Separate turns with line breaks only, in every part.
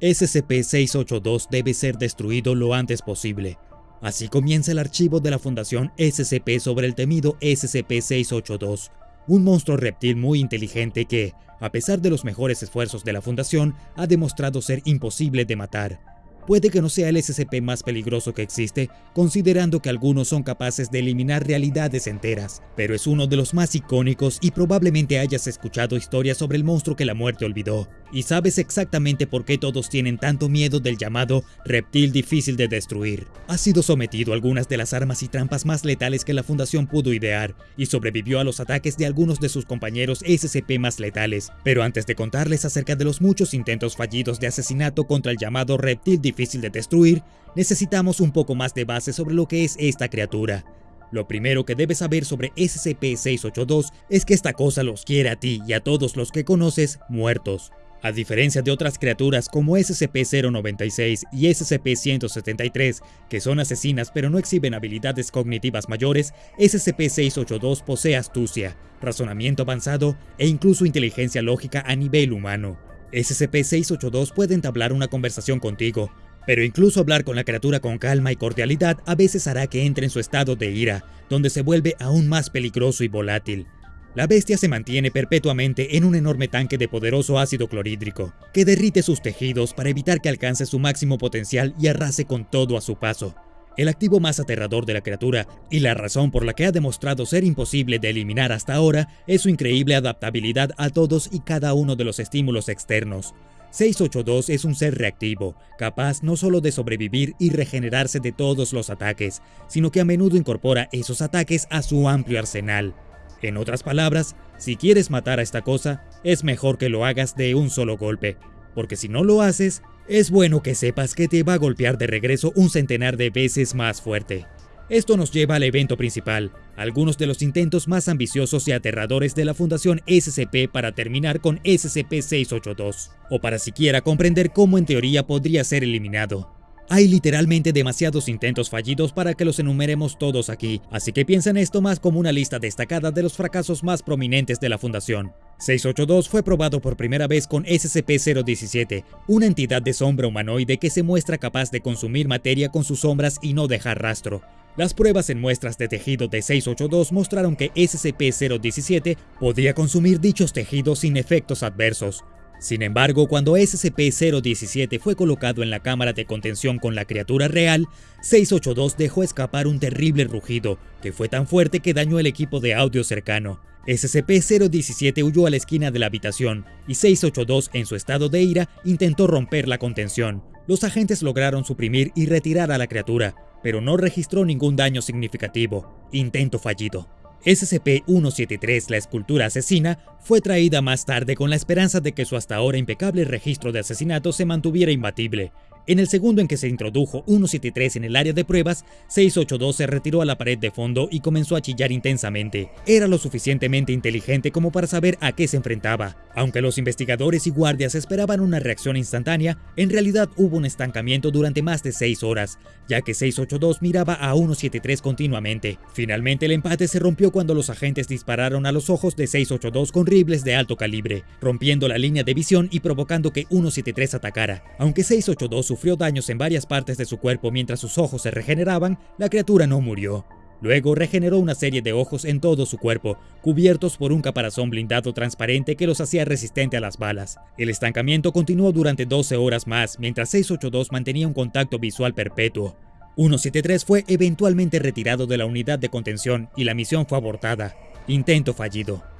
SCP-682 debe ser destruido lo antes posible. Así comienza el archivo de la Fundación SCP sobre el temido SCP-682, un monstruo reptil muy inteligente que, a pesar de los mejores esfuerzos de la Fundación, ha demostrado ser imposible de matar. Puede que no sea el SCP más peligroso que existe, considerando que algunos son capaces de eliminar realidades enteras, pero es uno de los más icónicos y probablemente hayas escuchado historias sobre el monstruo que la muerte olvidó, y sabes exactamente por qué todos tienen tanto miedo del llamado reptil difícil de destruir. Ha sido sometido a algunas de las armas y trampas más letales que la Fundación pudo idear, y sobrevivió a los ataques de algunos de sus compañeros SCP más letales, pero antes de contarles acerca de los muchos intentos fallidos de asesinato contra el llamado reptil difícil difícil de destruir, necesitamos un poco más de base sobre lo que es esta criatura. Lo primero que debes saber sobre SCP-682 es que esta cosa los quiere a ti y a todos los que conoces muertos. A diferencia de otras criaturas como SCP-096 y SCP-173, que son asesinas pero no exhiben habilidades cognitivas mayores, SCP-682 posee astucia, razonamiento avanzado e incluso inteligencia lógica a nivel humano. SCP-682 puede entablar una conversación contigo, pero incluso hablar con la criatura con calma y cordialidad a veces hará que entre en su estado de ira, donde se vuelve aún más peligroso y volátil. La bestia se mantiene perpetuamente en un enorme tanque de poderoso ácido clorhídrico, que derrite sus tejidos para evitar que alcance su máximo potencial y arrase con todo a su paso. El activo más aterrador de la criatura, y la razón por la que ha demostrado ser imposible de eliminar hasta ahora, es su increíble adaptabilidad a todos y cada uno de los estímulos externos. 682 es un ser reactivo, capaz no solo de sobrevivir y regenerarse de todos los ataques, sino que a menudo incorpora esos ataques a su amplio arsenal. En otras palabras, si quieres matar a esta cosa, es mejor que lo hagas de un solo golpe, porque si no lo haces, es bueno que sepas que te va a golpear de regreso un centenar de veces más fuerte. Esto nos lleva al evento principal, algunos de los intentos más ambiciosos y aterradores de la Fundación SCP para terminar con SCP-682, o para siquiera comprender cómo en teoría podría ser eliminado. Hay literalmente demasiados intentos fallidos para que los enumeremos todos aquí, así que piensa en esto más como una lista destacada de los fracasos más prominentes de la Fundación. 682 fue probado por primera vez con SCP-017, una entidad de sombra humanoide que se muestra capaz de consumir materia con sus sombras y no dejar rastro. Las pruebas en muestras de tejido de 682 mostraron que SCP-017 podía consumir dichos tejidos sin efectos adversos. Sin embargo, cuando SCP-017 fue colocado en la cámara de contención con la criatura real, 682 dejó escapar un terrible rugido, que fue tan fuerte que dañó el equipo de audio cercano. SCP-017 huyó a la esquina de la habitación, y 682, en su estado de ira, intentó romper la contención. Los agentes lograron suprimir y retirar a la criatura, pero no registró ningún daño significativo. Intento fallido. SCP-173, la escultura asesina, fue traída más tarde con la esperanza de que su hasta ahora impecable registro de asesinatos se mantuviera imbatible, en el segundo en que se introdujo 173 en el área de pruebas, 682 se retiró a la pared de fondo y comenzó a chillar intensamente. Era lo suficientemente inteligente como para saber a qué se enfrentaba. Aunque los investigadores y guardias esperaban una reacción instantánea, en realidad hubo un estancamiento durante más de 6 horas, ya que 682 miraba a 173 continuamente. Finalmente el empate se rompió cuando los agentes dispararon a los ojos de 682 con rifles de alto calibre, rompiendo la línea de visión y provocando que 173 atacara. Aunque 682 sufrió daños en varias partes de su cuerpo mientras sus ojos se regeneraban, la criatura no murió. Luego regeneró una serie de ojos en todo su cuerpo, cubiertos por un caparazón blindado transparente que los hacía resistente a las balas. El estancamiento continuó durante 12 horas más, mientras 682 mantenía un contacto visual perpetuo. 173 fue eventualmente retirado de la unidad de contención y la misión fue abortada. Intento fallido.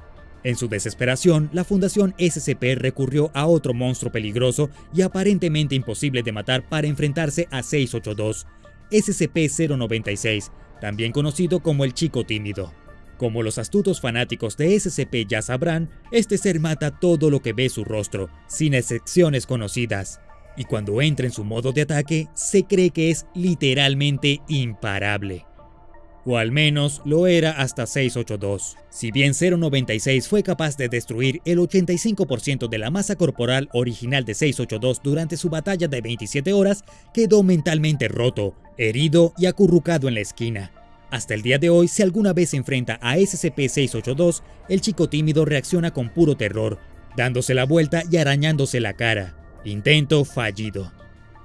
En su desesperación, la Fundación SCP recurrió a otro monstruo peligroso y aparentemente imposible de matar para enfrentarse a 682, SCP-096, también conocido como el Chico Tímido. Como los astutos fanáticos de SCP ya sabrán, este ser mata todo lo que ve su rostro, sin excepciones conocidas. Y cuando entra en su modo de ataque, se cree que es literalmente imparable o al menos lo era hasta 682. Si bien 096 fue capaz de destruir el 85% de la masa corporal original de 682 durante su batalla de 27 horas, quedó mentalmente roto, herido y acurrucado en la esquina. Hasta el día de hoy, si alguna vez se enfrenta a SCP-682, el chico tímido reacciona con puro terror, dándose la vuelta y arañándose la cara. Intento fallido.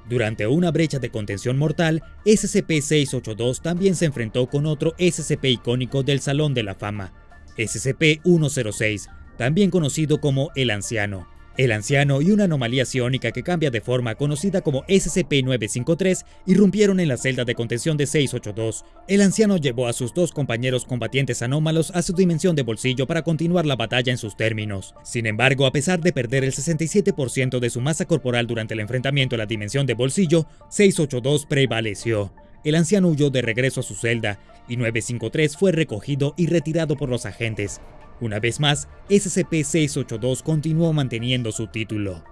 Durante una brecha de contención mortal, SCP-682 también se enfrentó con otro SCP icónico del Salón de la Fama, SCP-106, también conocido como el Anciano, el anciano y una anomalía psiónica que cambia de forma conocida como SCP-953 irrumpieron en la celda de contención de 682. El anciano llevó a sus dos compañeros combatientes anómalos a su dimensión de bolsillo para continuar la batalla en sus términos. Sin embargo, a pesar de perder el 67% de su masa corporal durante el enfrentamiento a la dimensión de bolsillo, 682 prevaleció. El anciano huyó de regreso a su celda y 953 fue recogido y retirado por los agentes. Una vez más, SCP-682 continuó manteniendo su título.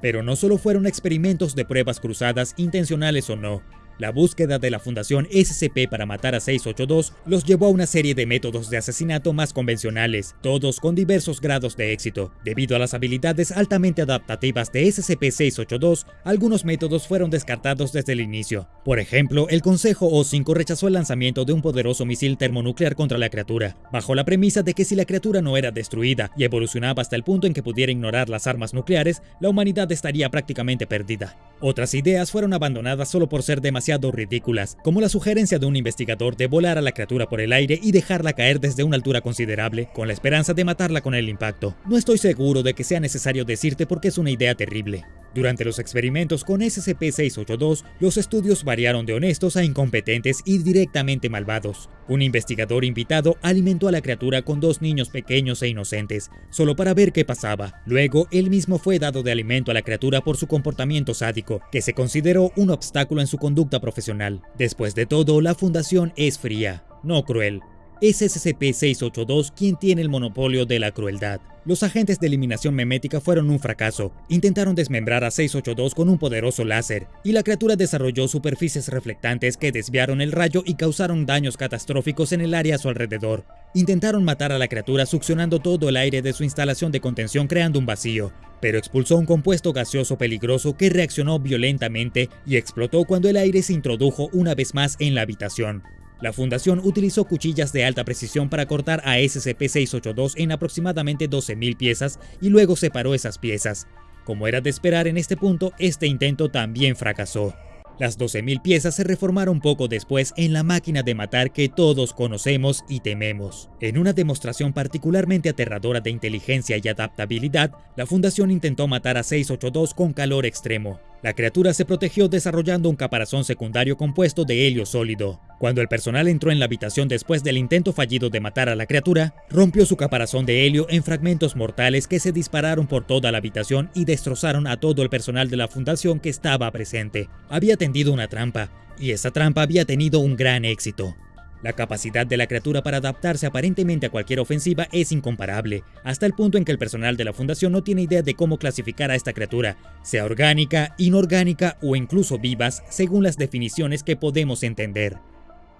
Pero no solo fueron experimentos de pruebas cruzadas intencionales o no, la búsqueda de la Fundación SCP para matar a 682 los llevó a una serie de métodos de asesinato más convencionales, todos con diversos grados de éxito. Debido a las habilidades altamente adaptativas de SCP-682, algunos métodos fueron descartados desde el inicio. Por ejemplo, el Consejo O5 rechazó el lanzamiento de un poderoso misil termonuclear contra la criatura, bajo la premisa de que si la criatura no era destruida y evolucionaba hasta el punto en que pudiera ignorar las armas nucleares, la humanidad estaría prácticamente perdida. Otras ideas fueron abandonadas solo por ser demasiado ridículas, como la sugerencia de un investigador de volar a la criatura por el aire y dejarla caer desde una altura considerable, con la esperanza de matarla con el impacto. No estoy seguro de que sea necesario decirte porque es una idea terrible. Durante los experimentos con SCP-682, los estudios variaron de honestos a incompetentes y directamente malvados. Un investigador invitado alimentó a la criatura con dos niños pequeños e inocentes, solo para ver qué pasaba. Luego, él mismo fue dado de alimento a la criatura por su comportamiento sádico, que se consideró un obstáculo en su conducta profesional. Después de todo, la fundación es fría, no cruel. Es SCP-682 quien tiene el monopolio de la crueldad. Los agentes de eliminación memética fueron un fracaso. Intentaron desmembrar a 682 con un poderoso láser, y la criatura desarrolló superficies reflectantes que desviaron el rayo y causaron daños catastróficos en el área a su alrededor. Intentaron matar a la criatura succionando todo el aire de su instalación de contención creando un vacío, pero expulsó un compuesto gaseoso peligroso que reaccionó violentamente y explotó cuando el aire se introdujo una vez más en la habitación. La fundación utilizó cuchillas de alta precisión para cortar a SCP-682 en aproximadamente 12.000 piezas y luego separó esas piezas. Como era de esperar en este punto, este intento también fracasó. Las 12.000 piezas se reformaron poco después en la máquina de matar que todos conocemos y tememos. En una demostración particularmente aterradora de inteligencia y adaptabilidad, la Fundación intentó matar a 682 con calor extremo. La criatura se protegió desarrollando un caparazón secundario compuesto de helio sólido. Cuando el personal entró en la habitación después del intento fallido de matar a la criatura, rompió su caparazón de helio en fragmentos mortales que se dispararon por toda la habitación y destrozaron a todo el personal de la fundación que estaba presente. Había tendido una trampa, y esa trampa había tenido un gran éxito. La capacidad de la criatura para adaptarse aparentemente a cualquier ofensiva es incomparable, hasta el punto en que el personal de la fundación no tiene idea de cómo clasificar a esta criatura, sea orgánica, inorgánica o incluso vivas, según las definiciones que podemos entender.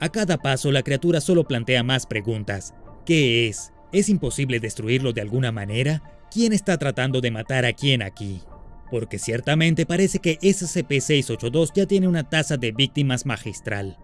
A cada paso la criatura solo plantea más preguntas. ¿Qué es? ¿Es imposible destruirlo de alguna manera? ¿Quién está tratando de matar a quién aquí? Porque ciertamente parece que SCP-682 ya tiene una tasa de víctimas magistral.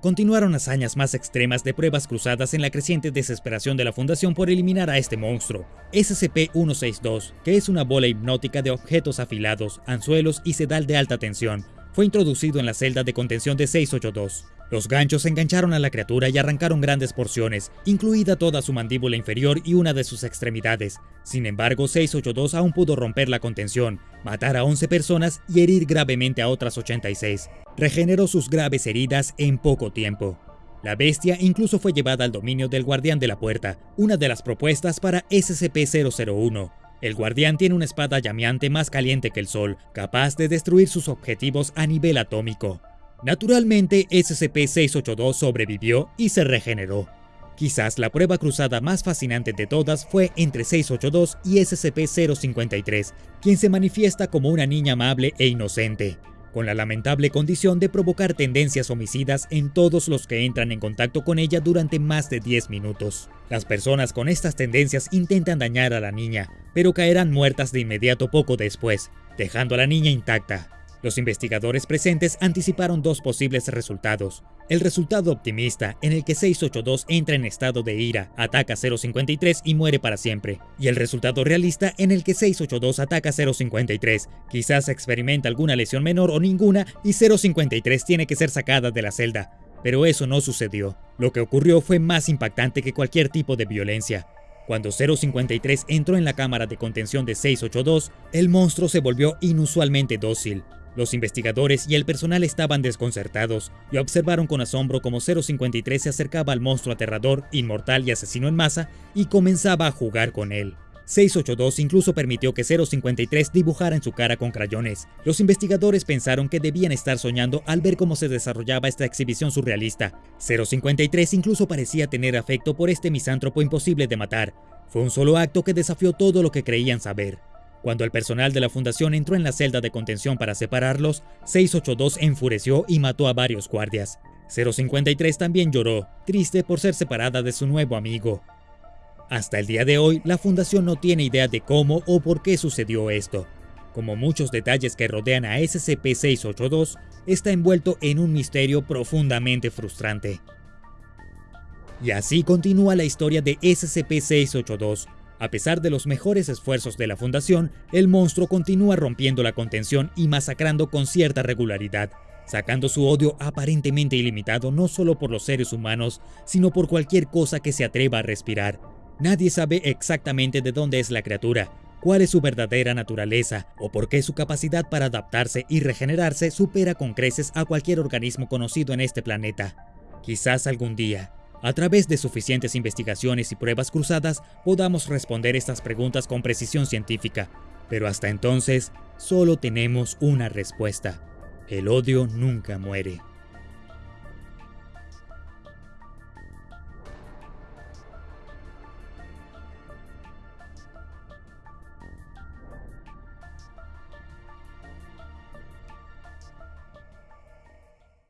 Continuaron hazañas más extremas de pruebas cruzadas en la creciente desesperación de la Fundación por eliminar a este monstruo, SCP-162, que es una bola hipnótica de objetos afilados, anzuelos y sedal de alta tensión, fue introducido en la celda de contención de 682. Los ganchos engancharon a la criatura y arrancaron grandes porciones, incluida toda su mandíbula inferior y una de sus extremidades. Sin embargo, 682 aún pudo romper la contención, matar a 11 personas y herir gravemente a otras 86. Regeneró sus graves heridas en poco tiempo. La bestia incluso fue llevada al dominio del Guardián de la Puerta, una de las propuestas para SCP-001, el guardián tiene una espada llameante más caliente que el sol, capaz de destruir sus objetivos a nivel atómico. Naturalmente, SCP-682 sobrevivió y se regeneró. Quizás la prueba cruzada más fascinante de todas fue entre 682 y SCP-053, quien se manifiesta como una niña amable e inocente con la lamentable condición de provocar tendencias homicidas en todos los que entran en contacto con ella durante más de 10 minutos. Las personas con estas tendencias intentan dañar a la niña, pero caerán muertas de inmediato poco después, dejando a la niña intacta. Los investigadores presentes anticiparon dos posibles resultados. El resultado optimista, en el que 682 entra en estado de ira, ataca 053 y muere para siempre. Y el resultado realista, en el que 682 ataca 053, quizás experimenta alguna lesión menor o ninguna y 053 tiene que ser sacada de la celda. Pero eso no sucedió. Lo que ocurrió fue más impactante que cualquier tipo de violencia. Cuando 053 entró en la cámara de contención de 682, el monstruo se volvió inusualmente dócil. Los investigadores y el personal estaban desconcertados y observaron con asombro cómo 053 se acercaba al monstruo aterrador, inmortal y asesino en masa y comenzaba a jugar con él. 682 incluso permitió que 053 dibujara en su cara con crayones. Los investigadores pensaron que debían estar soñando al ver cómo se desarrollaba esta exhibición surrealista. 053 incluso parecía tener afecto por este misántropo imposible de matar. Fue un solo acto que desafió todo lo que creían saber. Cuando el personal de la fundación entró en la celda de contención para separarlos, 682 enfureció y mató a varios guardias. 053 también lloró, triste por ser separada de su nuevo amigo. Hasta el día de hoy, la fundación no tiene idea de cómo o por qué sucedió esto. Como muchos detalles que rodean a SCP-682, está envuelto en un misterio profundamente frustrante. Y así continúa la historia de SCP-682, a pesar de los mejores esfuerzos de la Fundación, el monstruo continúa rompiendo la contención y masacrando con cierta regularidad, sacando su odio aparentemente ilimitado no solo por los seres humanos, sino por cualquier cosa que se atreva a respirar. Nadie sabe exactamente de dónde es la criatura, cuál es su verdadera naturaleza o por qué su capacidad para adaptarse y regenerarse supera con creces a cualquier organismo conocido en este planeta. Quizás algún día, a través de suficientes investigaciones y pruebas cruzadas podamos responder estas preguntas con precisión científica, pero hasta entonces solo tenemos una respuesta. El odio nunca muere.